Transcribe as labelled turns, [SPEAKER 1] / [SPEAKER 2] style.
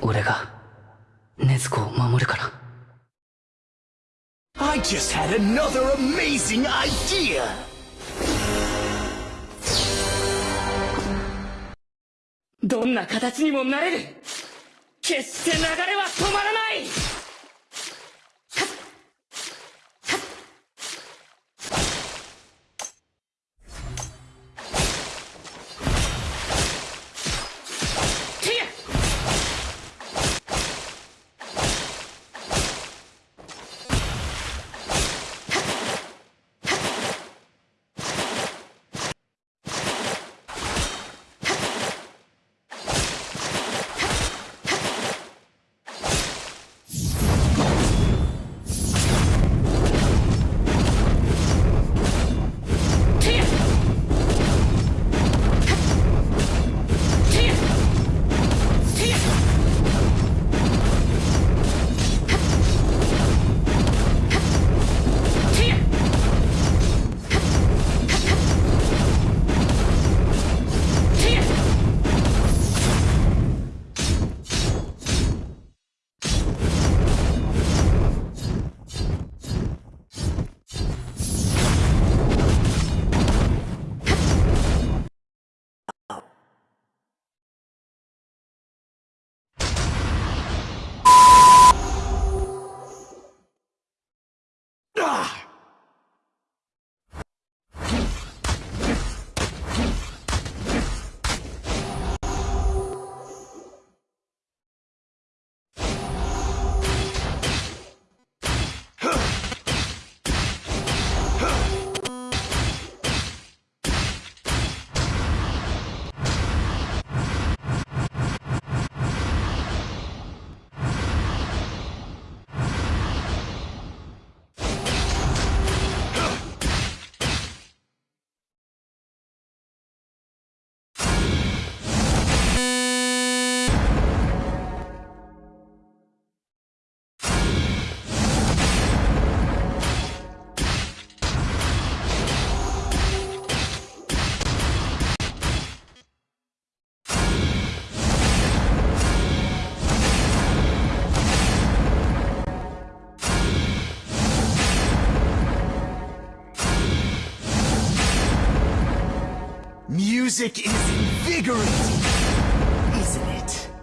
[SPEAKER 1] 俺が禰豆子を守るから。
[SPEAKER 2] I just had another amazing idea!
[SPEAKER 3] どんな形にもなれる。決して流れは止まらない。
[SPEAKER 2] music is invigorating, isn't it?